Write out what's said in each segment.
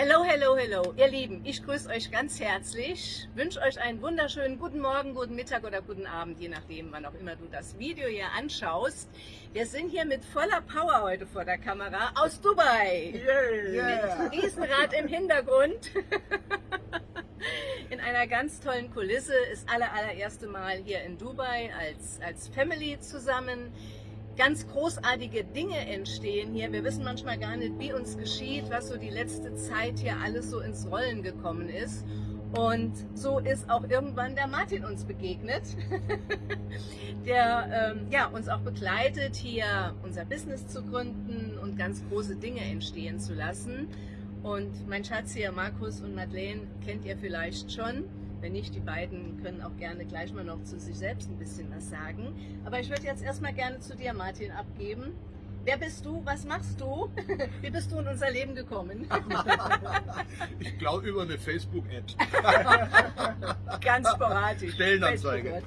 Hello, hello, hello, ihr Lieben, ich grüße euch ganz herzlich, wünsche euch einen wunderschönen guten Morgen, guten Mittag oder guten Abend, je nachdem, wann auch immer du das Video hier anschaust. Wir sind hier mit voller Power heute vor der Kamera aus Dubai. Yeah, yeah. Mit Riesenrad im Hintergrund. in einer ganz tollen Kulisse, ist aller allererste Mal hier in Dubai als, als Family zusammen ganz großartige Dinge entstehen hier. Wir wissen manchmal gar nicht, wie uns geschieht, was so die letzte Zeit hier alles so ins Rollen gekommen ist. Und so ist auch irgendwann der Martin uns begegnet, der ähm, ja, uns auch begleitet, hier unser Business zu gründen und ganz große Dinge entstehen zu lassen. Und mein Schatz hier, Markus und Madeleine, kennt ihr vielleicht schon. Wenn nicht, die beiden können auch gerne gleich mal noch zu sich selbst ein bisschen was sagen. Aber ich würde jetzt erstmal gerne zu dir, Martin, abgeben. Wer bist du? Was machst du? Wie bist du in unser Leben gekommen? ich glaube über eine Facebook-Ad. Ganz sporadisch. Stellenanzeige.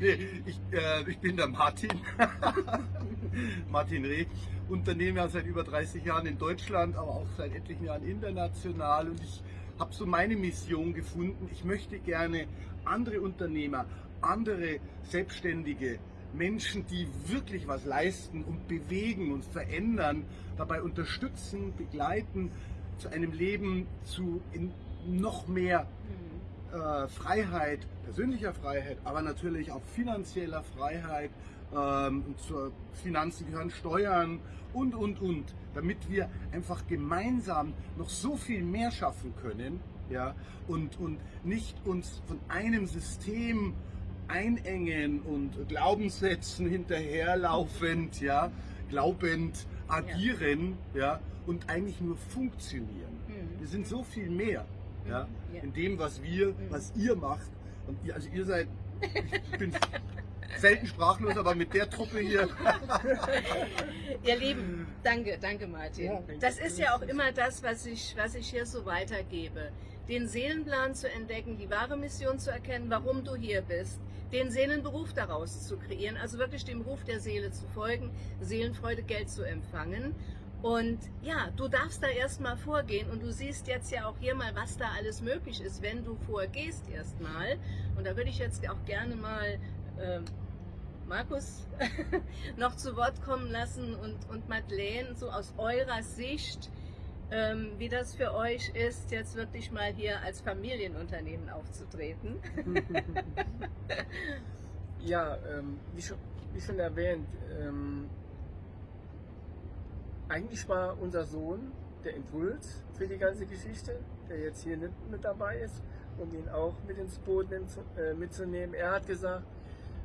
nee, ich, äh, ich bin der Martin. Martin Reh. Unternehme ja seit über 30 Jahren in Deutschland, aber auch seit etlichen Jahren international. Und ich habe so meine Mission gefunden. Ich möchte gerne andere Unternehmer, andere Selbstständige, Menschen, die wirklich was leisten und bewegen und verändern, dabei unterstützen, begleiten zu einem Leben zu noch mehr. Äh, Freiheit, persönlicher Freiheit, aber natürlich auch finanzieller Freiheit. Ähm, zur Finanzen gehören Steuern und, und, und, damit wir einfach gemeinsam noch so viel mehr schaffen können ja, und, und nicht uns von einem System einengen und Glaubenssätzen hinterherlaufend, ja, glaubend agieren ja. ja und eigentlich nur funktionieren. Mhm. Wir sind so viel mehr ja, ja. in dem, was wir, was ihr macht. Und ihr, also ihr seid, ich bin selten sprachlos, aber mit der Truppe hier. Ihr Lieben, danke, danke Martin. Ja, das ist ja auch immer das, was ich, was ich hier so weitergebe. Den Seelenplan zu entdecken, die wahre Mission zu erkennen, warum du hier bist, den Seelenberuf daraus zu kreieren, also wirklich dem Ruf der Seele zu folgen, Seelenfreude, Geld zu empfangen. Und ja, du darfst da erstmal vorgehen und du siehst jetzt ja auch hier mal, was da alles möglich ist, wenn du vorgehst erstmal. Und da würde ich jetzt auch gerne mal äh, Markus noch zu Wort kommen lassen und, und Madeleine, so aus eurer Sicht, ähm, wie das für euch ist, jetzt wirklich mal hier als Familienunternehmen aufzutreten. ja, ähm, wie, schon, wie, schon, erwähnt, ähm, eigentlich war unser Sohn der Impuls für die ganze Geschichte, der jetzt hier mit dabei ist, um ihn auch mit ins Boot äh, mitzunehmen. Er hat gesagt,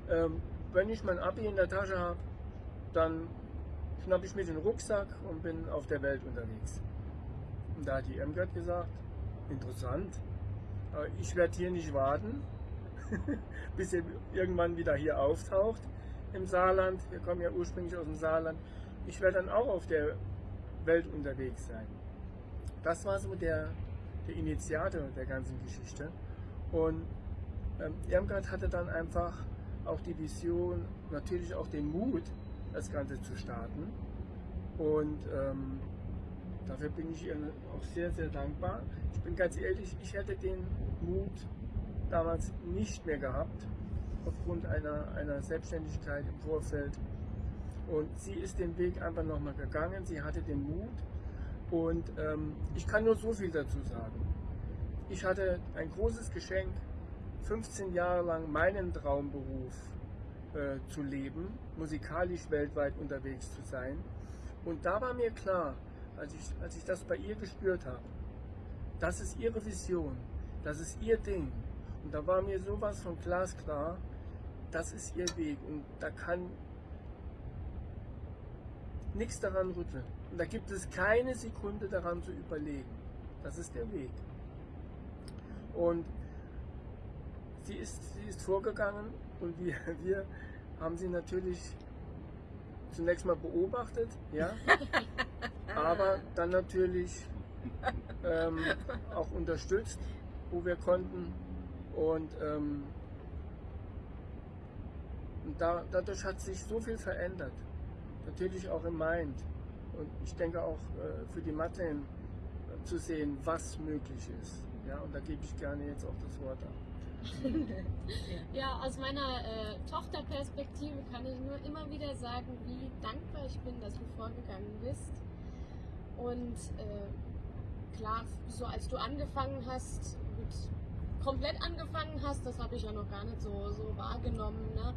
ähm, wenn ich mein Abi in der Tasche habe, dann schnappe ich mir den Rucksack und bin auf der Welt unterwegs. Und da hat die MGAT gesagt, interessant, ich werde hier nicht warten, bis er irgendwann wieder hier auftaucht im Saarland. Wir kommen ja ursprünglich aus dem Saarland. Ich werde dann auch auf der Welt unterwegs sein. Das war so der, der Initiator der ganzen Geschichte. Und ähm, Irmgard hatte dann einfach auch die Vision, natürlich auch den Mut, das Ganze zu starten. Und ähm, dafür bin ich ihr auch sehr, sehr dankbar. Ich bin ganz ehrlich, ich hätte den Mut damals nicht mehr gehabt, aufgrund einer, einer Selbstständigkeit im Vorfeld. Und sie ist den Weg einfach nochmal gegangen, sie hatte den Mut. Und ähm, ich kann nur so viel dazu sagen. Ich hatte ein großes Geschenk 15 Jahre lang meinen Traumberuf äh, zu leben, musikalisch weltweit unterwegs zu sein. Und da war mir klar, als ich, als ich das bei ihr gespürt habe, das ist ihre Vision, das ist ihr Ding. Und da war mir sowas von glasklar, das ist ihr Weg und da kann nichts daran rütteln. Und da gibt es keine Sekunde daran zu überlegen. Das ist der Weg. Und sie ist, sie ist vorgegangen und wir, wir haben sie natürlich zunächst mal beobachtet, ja, aber dann natürlich ähm, auch unterstützt, wo wir konnten und, ähm, und da, dadurch hat sich so viel verändert, natürlich auch im Mind und ich denke auch äh, für die Mathen zu sehen, was möglich ist. Ja, und da gebe ich gerne jetzt auch das Wort ab. ja, aus meiner äh, Tochterperspektive kann ich nur immer wieder sagen, wie dankbar ich bin, dass du vorgegangen bist. Und äh, klar, so als du angefangen hast, mit, komplett angefangen hast, das habe ich ja noch gar nicht so, so wahrgenommen. Ne?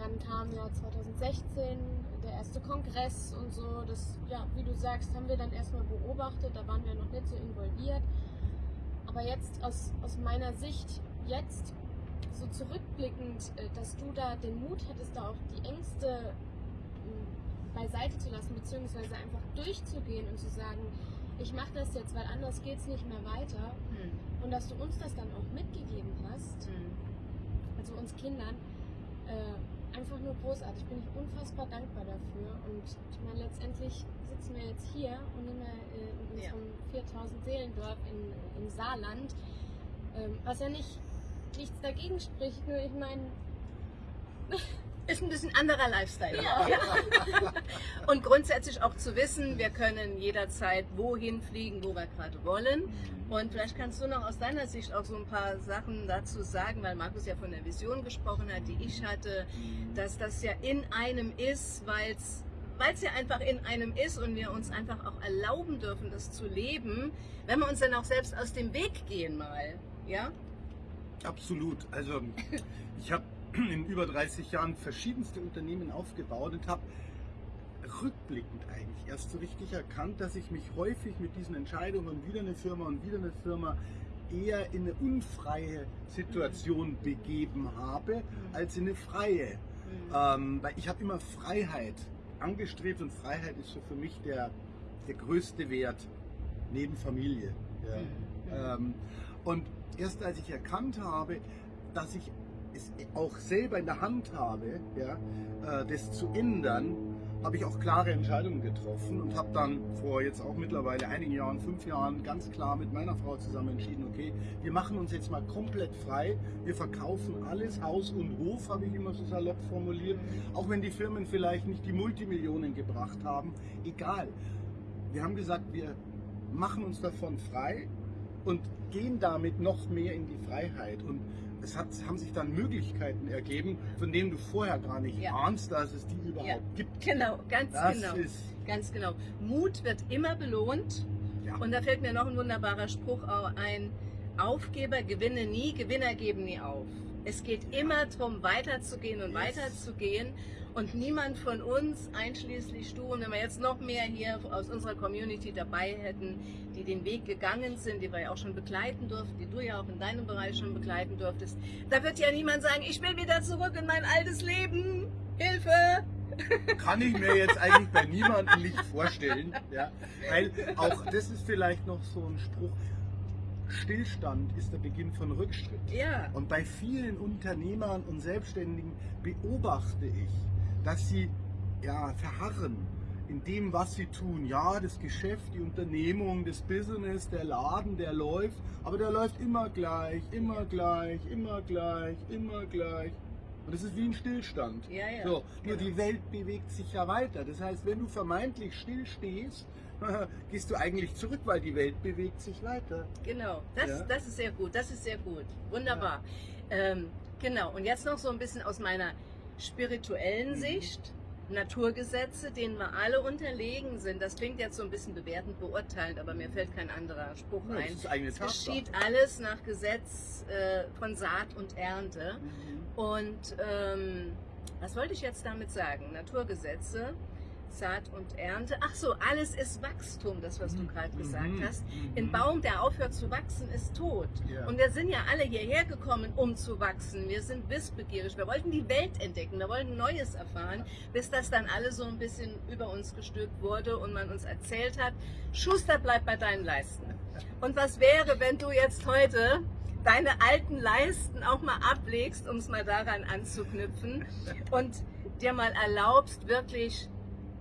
Dann kam ja 2016 der erste Kongress und so. Das, ja, wie du sagst, haben wir dann erstmal beobachtet, da waren wir noch nicht so involviert. Aber jetzt aus, aus meiner Sicht jetzt so zurückblickend, äh, dass du da den Mut hattest, da auch die Ängste hm, beiseite zu lassen, beziehungsweise einfach durchzugehen und zu sagen, ich mache das jetzt, weil anders geht es nicht mehr weiter. Hm. Und dass du uns das dann auch mitgegeben hast, hm. also uns Kindern, äh, einfach nur großartig. Bin ich unfassbar dankbar dafür. Und ich meine, letztendlich sitzen wir jetzt hier und nehmen äh, in unserem ja. 4000 Seelendorf in, im Saarland, ähm, was ja nicht nichts dagegen spricht, nur ich meine. Ist ein bisschen anderer Lifestyle. Ja. Und grundsätzlich auch zu wissen, wir können jederzeit wohin fliegen, wo wir gerade wollen. Mhm. Und vielleicht kannst du noch aus deiner Sicht auch so ein paar Sachen dazu sagen, weil Markus ja von der Vision gesprochen hat, die ich hatte, mhm. dass das ja in einem ist, weil es weil es ja einfach in einem ist und wir uns einfach auch erlauben dürfen, das zu leben, wenn wir uns dann auch selbst aus dem Weg gehen mal. Ja? Absolut. Also ich habe in über 30 Jahren verschiedenste Unternehmen aufgebaut und habe rückblickend eigentlich erst so richtig erkannt, dass ich mich häufig mit diesen Entscheidungen, wieder eine Firma und wieder eine Firma, eher in eine unfreie Situation mhm. begeben habe, mhm. als in eine freie. Mhm. Ähm, weil ich habe immer Freiheit angestrebt und Freiheit ist so für mich der, der größte Wert neben Familie. Ja. Ähm, und erst als ich erkannt habe, dass ich auch selber in der Hand habe, ja, äh, das zu ändern, habe ich auch klare Entscheidungen getroffen und habe dann vor jetzt auch mittlerweile einigen Jahren, fünf Jahren, ganz klar mit meiner Frau zusammen entschieden, okay, wir machen uns jetzt mal komplett frei, wir verkaufen alles, Haus und Hof, habe ich immer so salopp formuliert, auch wenn die Firmen vielleicht nicht die Multimillionen gebracht haben, egal. Wir haben gesagt, wir machen uns davon frei und gehen damit noch mehr in die Freiheit. Und es hat, haben sich dann Möglichkeiten ergeben, von denen du vorher gar nicht ja. ahnst, dass es die überhaupt ja. gibt. Genau, ganz das genau. ganz genau. Mut wird immer belohnt. Ja. Und da fällt mir noch ein wunderbarer Spruch ein. Aufgeber gewinnen nie, Gewinner geben nie auf. Es geht immer darum, weiterzugehen und weiterzugehen. Und niemand von uns, einschließlich du, und wenn wir jetzt noch mehr hier aus unserer Community dabei hätten, die den Weg gegangen sind, die wir ja auch schon begleiten durften, die du ja auch in deinem Bereich schon begleiten durftest, da wird ja niemand sagen, ich will wieder zurück in mein altes Leben. Hilfe! Kann ich mir jetzt eigentlich bei niemandem nicht vorstellen. Ja? Weil auch das ist vielleicht noch so ein Spruch. Stillstand ist der Beginn von Rückschritt. Ja. Und bei vielen Unternehmern und Selbstständigen beobachte ich, dass sie ja, verharren in dem, was sie tun. Ja, das Geschäft, die Unternehmung, das Business, der Laden, der läuft, aber der läuft immer gleich, immer gleich, immer gleich, immer gleich. Und das ist wie ein Stillstand. Ja, ja. So, nur genau. die Welt bewegt sich ja weiter. Das heißt, wenn du vermeintlich still stehst, gehst du eigentlich zurück, weil die Welt bewegt sich weiter. Genau, das, ja? das ist sehr gut, das ist sehr gut. Wunderbar. Ja. Ähm, genau, und jetzt noch so ein bisschen aus meiner spirituellen mhm. Sicht. Naturgesetze, denen wir alle unterlegen sind. Das klingt jetzt so ein bisschen bewertend beurteilend, aber mir fällt kein anderer Spruch ja, ein. Es geschieht alles nach Gesetz äh, von Saat und Ernte. Mhm. Und ähm, was wollte ich jetzt damit sagen? Naturgesetze Saat und Ernte. Ach so, alles ist Wachstum, das was du mhm. gerade gesagt mhm. hast. Ein mhm. Baum, der aufhört zu wachsen, ist tot. Ja. Und wir sind ja alle hierher gekommen, um zu wachsen. Wir sind wissbegierig. Wir wollten die Welt entdecken, wir wollten Neues erfahren, bis das dann alles so ein bisschen über uns gestülpt wurde und man uns erzählt hat, Schuster bleibt bei deinen Leisten. Und was wäre, wenn du jetzt heute deine alten Leisten auch mal ablegst, um es mal daran anzuknüpfen und dir mal erlaubst, wirklich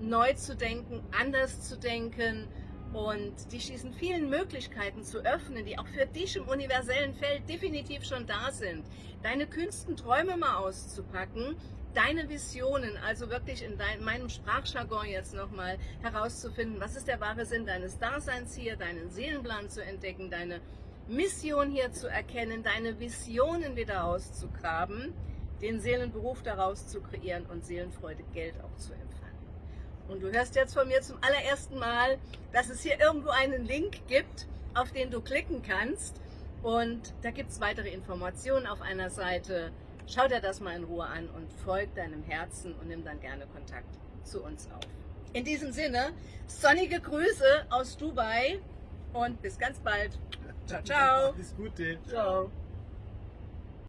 neu zu denken, anders zu denken und dich diesen vielen Möglichkeiten zu öffnen, die auch für dich im universellen Feld definitiv schon da sind. Deine kühnsten Träume mal auszupacken, deine Visionen, also wirklich in dein, meinem Sprachjargon jetzt nochmal herauszufinden, was ist der wahre Sinn deines Daseins hier, deinen Seelenplan zu entdecken, deine Mission hier zu erkennen, deine Visionen wieder auszugraben, den Seelenberuf daraus zu kreieren und Seelenfreude Geld auch zu empfangen. Und du hörst jetzt von mir zum allerersten Mal, dass es hier irgendwo einen Link gibt, auf den du klicken kannst. Und da gibt es weitere Informationen auf einer Seite. Schau dir das mal in Ruhe an und folg deinem Herzen und nimm dann gerne Kontakt zu uns auf. In diesem Sinne, sonnige Grüße aus Dubai und bis ganz bald. Ciao, ciao. Alles Gute. Ciao.